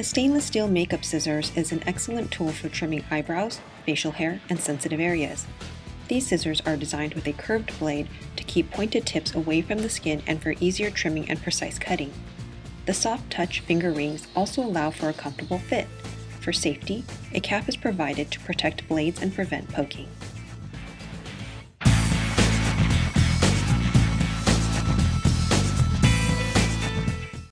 The stainless steel makeup scissors is an excellent tool for trimming eyebrows, facial hair, and sensitive areas. These scissors are designed with a curved blade to keep pointed tips away from the skin and for easier trimming and precise cutting. The soft touch finger rings also allow for a comfortable fit. For safety, a cap is provided to protect blades and prevent poking.